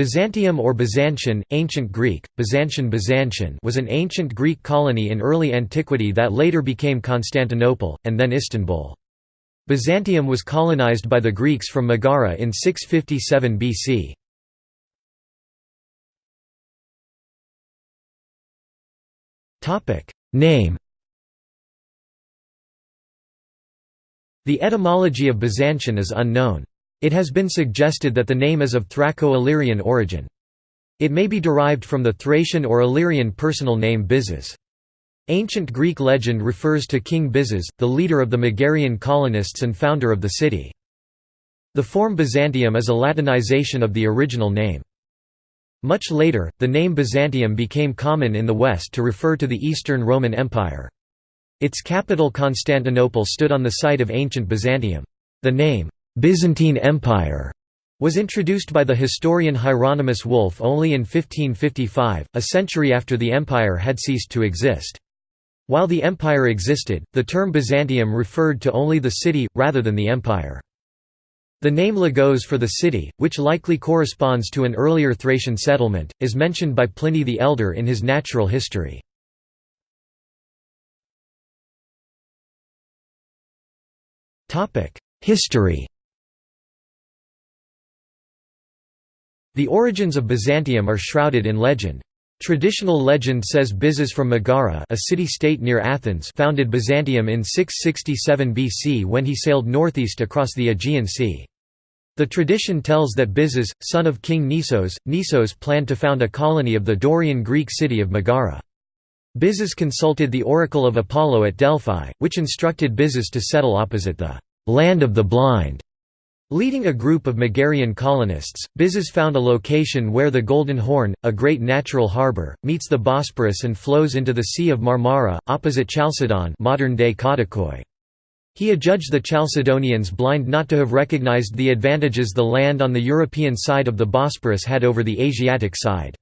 Byzantium or Byzantion, Ancient Greek, Byzantion Byzantion was an ancient Greek colony in early antiquity that later became Constantinople, and then Istanbul. Byzantium was colonized by the Greeks from Megara in 657 BC. Name The etymology of Byzantion is unknown. It has been suggested that the name is of Thraco-Illyrian origin. It may be derived from the Thracian or Illyrian personal name Byzas. Ancient Greek legend refers to King Byzas, the leader of the Megarian colonists and founder of the city. The form Byzantium is a Latinization of the original name. Much later, the name Byzantium became common in the West to refer to the Eastern Roman Empire. Its capital Constantinople stood on the site of ancient Byzantium. The name, Byzantine Empire was introduced by the historian Hieronymus Wolff only in 1555, a century after the empire had ceased to exist. While the empire existed, the term Byzantium referred to only the city, rather than the empire. The name Lygos for the city, which likely corresponds to an earlier Thracian settlement, is mentioned by Pliny the Elder in his Natural History. History The origins of Byzantium are shrouded in legend. Traditional legend says Byzas from Megara a city-state near Athens founded Byzantium in 667 BC when he sailed northeast across the Aegean Sea. The tradition tells that Byzas, son of King Nisos, Nisos planned to found a colony of the Dorian Greek city of Megara. Byzas consulted the oracle of Apollo at Delphi, which instructed Byzas to settle opposite the «land of the blind» Leading a group of Megarian colonists, Byzas found a location where the Golden Horn, a great natural harbour, meets the Bosporus and flows into the Sea of Marmara, opposite Chalcedon modern-day. He adjudged the Chalcedonians blind not to have recognized the advantages the land on the European side of the Bosporus had over the Asiatic side.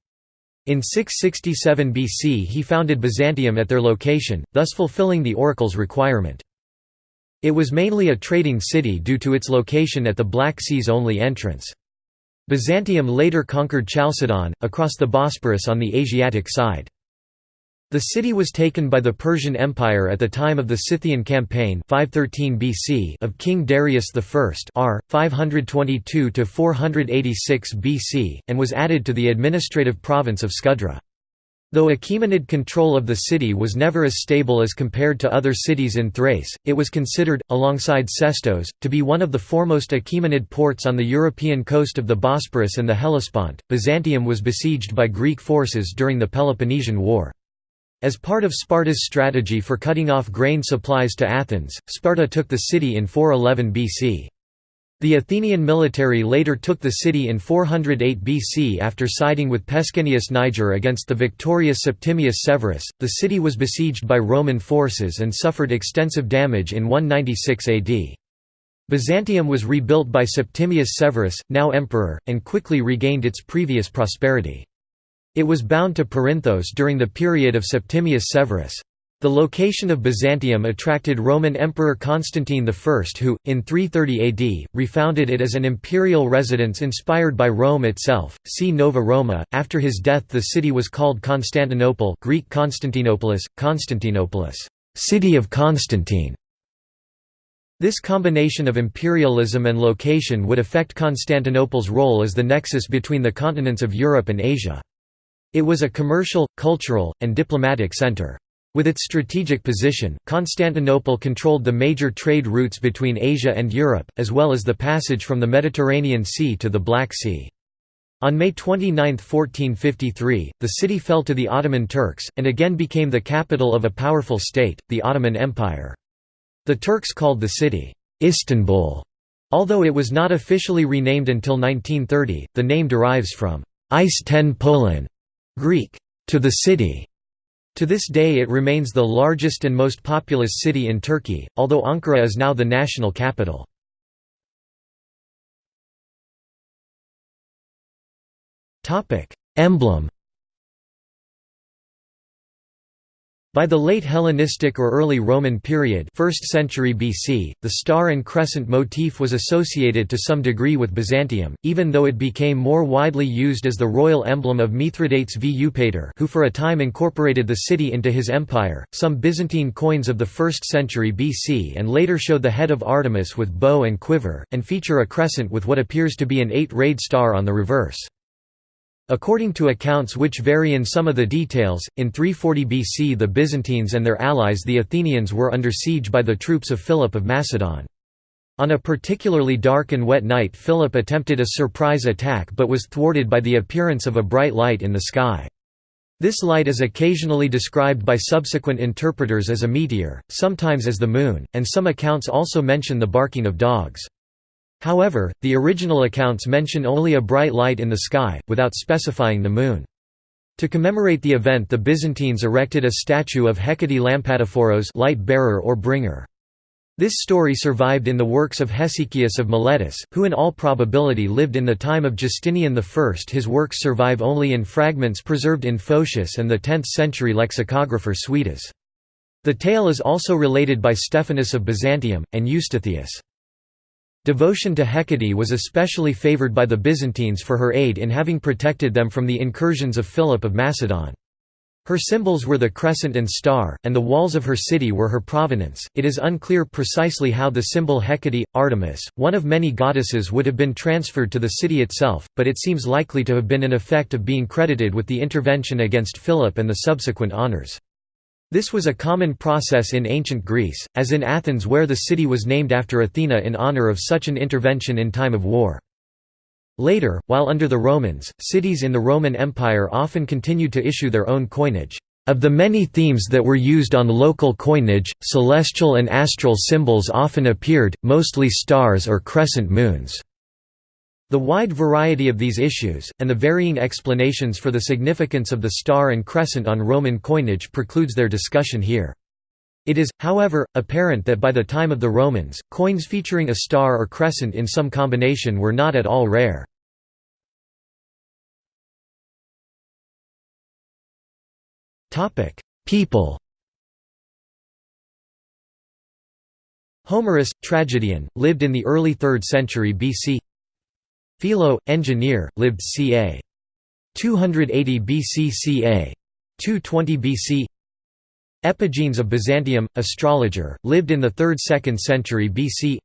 In 667 BC he founded Byzantium at their location, thus fulfilling the oracle's requirement. It was mainly a trading city due to its location at the Black Sea's only entrance. Byzantium later conquered Chalcedon, across the Bosporus on the Asiatic side. The city was taken by the Persian Empire at the time of the Scythian campaign 513 BC of King Darius I r. 522–486 BC, and was added to the administrative province of Scudra. Though Achaemenid control of the city was never as stable as compared to other cities in Thrace, it was considered, alongside Sestos, to be one of the foremost Achaemenid ports on the European coast of the Bosporus and the Hellespont. Byzantium was besieged by Greek forces during the Peloponnesian War. As part of Sparta's strategy for cutting off grain supplies to Athens, Sparta took the city in 411 BC. The Athenian military later took the city in 408 BC after siding with Pescennius Niger against the victorious Septimius Severus. The city was besieged by Roman forces and suffered extensive damage in 196 AD. Byzantium was rebuilt by Septimius Severus, now emperor, and quickly regained its previous prosperity. It was bound to Perinthos during the period of Septimius Severus. The location of Byzantium attracted Roman Emperor Constantine I who, in 330 AD, refounded it as an imperial residence inspired by Rome itself. See Nova Roma. After his death the city was called Constantinople Greek Constantinopolis, Constantinopolis, city of Constantine. This combination of imperialism and location would affect Constantinople's role as the nexus between the continents of Europe and Asia. It was a commercial, cultural, and diplomatic center. With its strategic position, Constantinople controlled the major trade routes between Asia and Europe, as well as the passage from the Mediterranean Sea to the Black Sea. On May 29, 1453, the city fell to the Ottoman Turks, and again became the capital of a powerful state, the Ottoman Empire. The Turks called the city, Istanbul. Although it was not officially renamed until 1930, the name derives from Is ten Greek, to the city. To this day it remains the largest and most populous city in Turkey, although Ankara is now the national capital. Emblem By the late Hellenistic or early Roman period 1st century BC, the star and crescent motif was associated to some degree with Byzantium, even though it became more widely used as the royal emblem of Mithridates v Eupator who for a time incorporated the city into his empire. Some Byzantine coins of the 1st century BC and later show the head of Artemis with bow and quiver, and feature a crescent with what appears to be an eight-rayed star on the reverse. According to accounts which vary in some of the details, in 340 BC the Byzantines and their allies the Athenians were under siege by the troops of Philip of Macedon. On a particularly dark and wet night Philip attempted a surprise attack but was thwarted by the appearance of a bright light in the sky. This light is occasionally described by subsequent interpreters as a meteor, sometimes as the moon, and some accounts also mention the barking of dogs. However, the original accounts mention only a bright light in the sky, without specifying the moon. To commemorate the event the Byzantines erected a statue of Hecate Lampadephoros light bearer or bringer. This story survived in the works of Hesychius of Miletus, who in all probability lived in the time of Justinian I. His works survive only in fragments preserved in Photius and the 10th-century lexicographer Suidas. The tale is also related by Stephanus of Byzantium, and Eustathius. Devotion to Hecate was especially favored by the Byzantines for her aid in having protected them from the incursions of Philip of Macedon. Her symbols were the crescent and star, and the walls of her city were her provenance. It is unclear precisely how the symbol Hecate, Artemis, one of many goddesses, would have been transferred to the city itself, but it seems likely to have been an effect of being credited with the intervention against Philip and the subsequent honours. This was a common process in ancient Greece, as in Athens where the city was named after Athena in honor of such an intervention in time of war. Later, while under the Romans, cities in the Roman Empire often continued to issue their own coinage. Of the many themes that were used on local coinage, celestial and astral symbols often appeared, mostly stars or crescent moons. The wide variety of these issues, and the varying explanations for the significance of the star and crescent on Roman coinage precludes their discussion here. It is, however, apparent that by the time of the Romans, coins featuring a star or crescent in some combination were not at all rare. People Homerus, tragedian, lived in the early 3rd century BC Philo, engineer, lived ca. 280 BC ca. 220 BC Epigenes of Byzantium, astrologer, lived in the 3rd–2nd century BC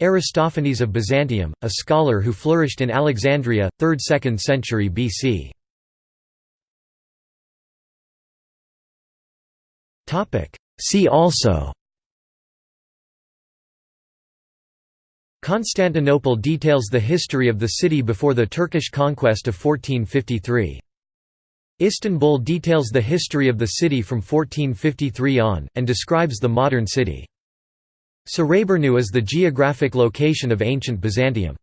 Aristophanes of Byzantium, a scholar who flourished in Alexandria, 3rd–2nd century BC See also Constantinople details the history of the city before the Turkish conquest of 1453. Istanbul details the history of the city from 1453 on, and describes the modern city. Sarayburnu is the geographic location of ancient Byzantium.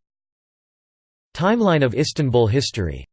Timeline of Istanbul history